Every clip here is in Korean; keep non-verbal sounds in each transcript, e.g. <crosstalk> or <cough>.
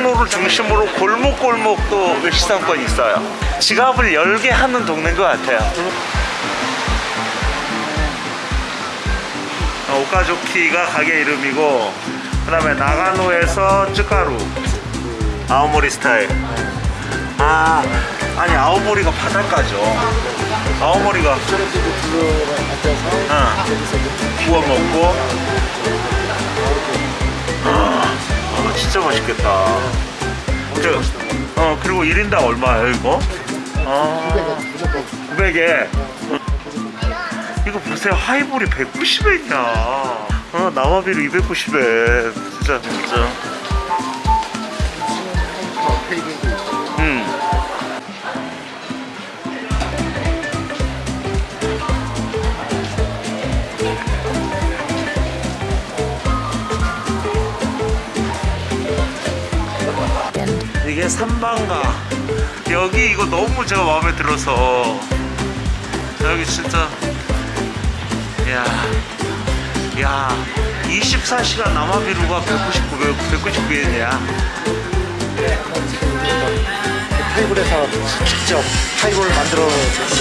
서울을 중심으로 골목골목도 외식상권이 있어요. 지갑을 열게 하는 동네인 것 같아요. 어, 오카조키가 가게 이름이고 그 다음에 나가노에서 쯔카루 아오모리 스타일. 아 아니 아오모리가 바닷가죠. 아오모리가 구워 먹고. 아, 아, 진짜 맛있겠다. 저, 어 그리고 1인당 얼마예요 이거? 아 무조건 900에. 이거 보세요. 하이볼이 190엔이야 어 나와비로 290엔 진짜 진짜 이게 삼방가. 여기 이거 너무 제가 마음에 들어서. 여기 진짜. 야, 야 24시간 남아비루가 199, 199엔이야 테이블에서 직접 하이볼 만들어.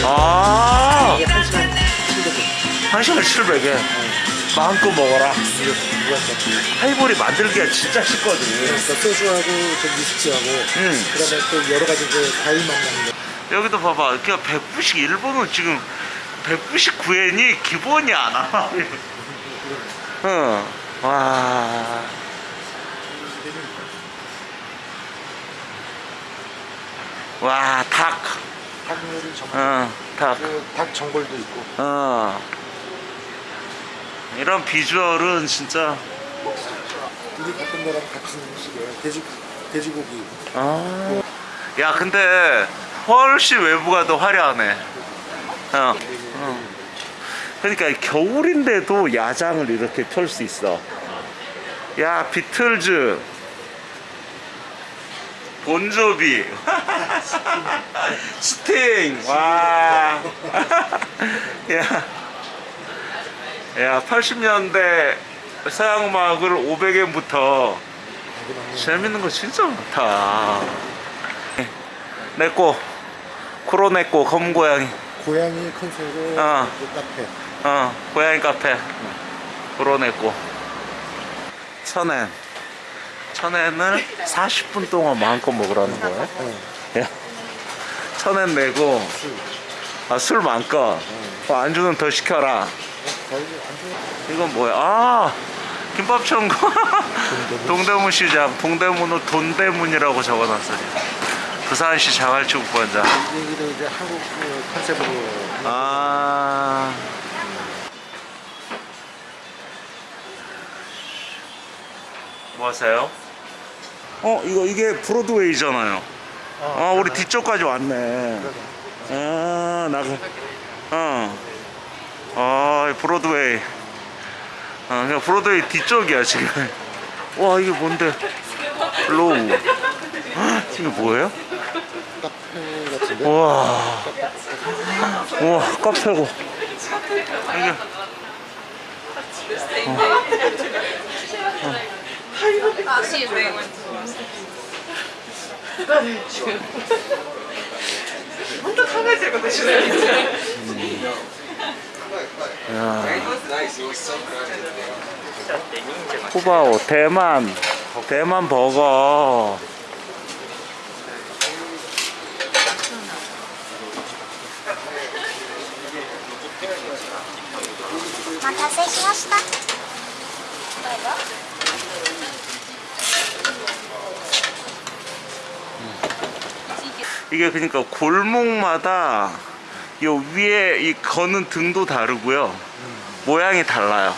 아. 이게 한 시간 700원. 한 시간 700엔 마음껏 먹어라? 하이볼이 만들기가 진짜 쉽거든 그러니까 소주하고 저 위스키하고 응. 그다음에 또 여러 가지 그 과일 만나는 거. 여기도 봐봐 그냥 190 일본은 지금 199엔이 기본이 안 와. 응. <laughs> 와. 와, 닭. 닭 요리 전문. 어, 닭. 그 닭 전골도 있고. 어. 이런 비주얼은 진짜. 우리 갔던 데랑 같은 음식이에요. 돼지 돼지고기. 아. 야, 근데 훨씬 외부가 더 화려하네. 어. 어. 그러니까 겨울인데도 야장을 이렇게 펼 수 있어. 야, 비틀즈. 본조비. <laughs> 스팅. 와. <laughs> 야. 야, 80년대 서양 음악을 500엔부터 재밌는 거 진짜 많다. 내꼬 쿠로네꼬 검은 고양이. 고양이 컨셉으로 어. 그 카페. 어, 고양이 카페. 쿠로네꼬. 천엔. 천엔을 40분 동안 마음껏 먹으라는 거야. 네. 야. 천엔 내고 술. 아, 술 마음껏. 어, 안주는 더 시켜라. 이건 뭐야? 아 김밥 천국. <laughs> 동대문 시장 동대문은 돈대문이라고 적어놨어요. 부산시 자갈치국반장. 여기도 이제 한국 그 컨셉으로. 아. 뭐 하세요? 어 이거 이게 브로드웨이잖아요. 아 우리 뒤쪽까지 왔네. 아 나가. 어. 아 브로드웨이 아 그냥 브로드웨이 뒤쪽이야 지금. 와 이게 뭔데? 로우. 헉, 이게 뭐예요? 카페 같은데. 우와 우와 카페고. 이게. she is very much. 쿠바오 어, 대만 대만 버거. 아, 이게 그러니까 골목마다 요 위에 이 거는 등도 다르고요. 모양이 달라요.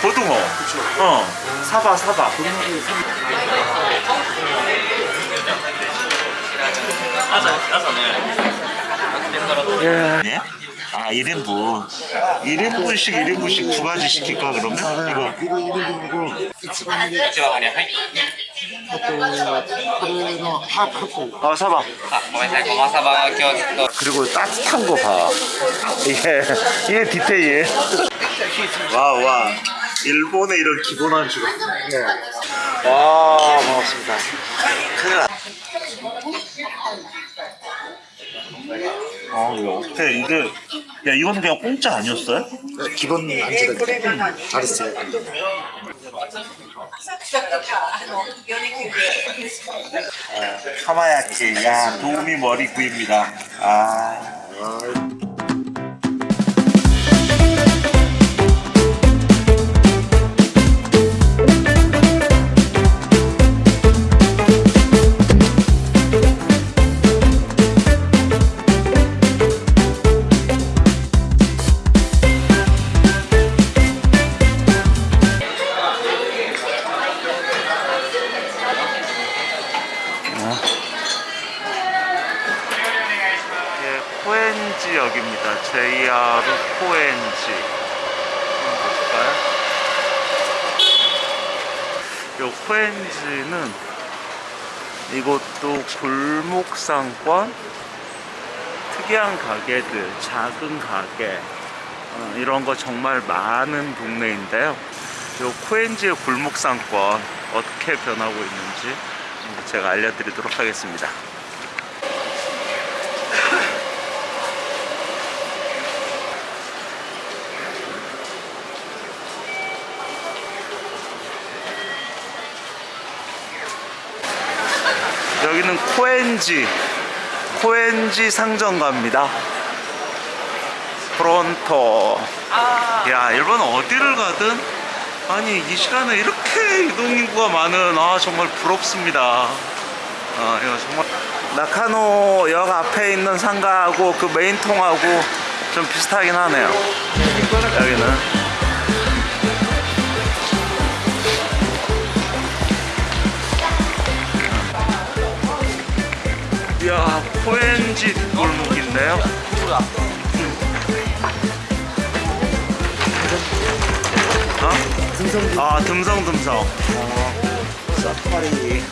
고등어. 어. 사바 사바 예. 네? 아 1인분. 1인분씩 1인분씩 두 가지 시킬까 그러면? 아, 네. 이거. 이거 1인분이고. 아 사방 그리고 따뜻한 거봐. 이게 예. 이게 예, 디테일 예. 와와 일본의 이런 기본한 줄. 네. 와 반갑습니다. 큰일 났 아 이거 어때 이게 야 이거는 그냥 공짜 아니었어요? 기본 안주가 잘했어요. 카마야키 야 도우미 머리 구입니다. 아. JR 코엔지. 볼까요? 요 코엔지는 이것도 골목상권 특이한 가게들, 작은 가게 어, 이런 거 정말 많은 동네인데요. 요 코엔지의 골목상권 어떻게 변하고 있는지 제가 알려드리도록 하겠습니다. 여기는 코엔지 코엔지 상점가입니다. 프론토. 야 일본 어디를 가든 아니 이 시간에 이렇게 이동인구가 많은 아 정말 부럽습니다. 아 이거 정말. 나카노 역 앞에 있는 상가하고 그 메인통하고 좀 비슷하긴 하네요. 여기는 어? 등성 아 듬성듬성. 어, 사파리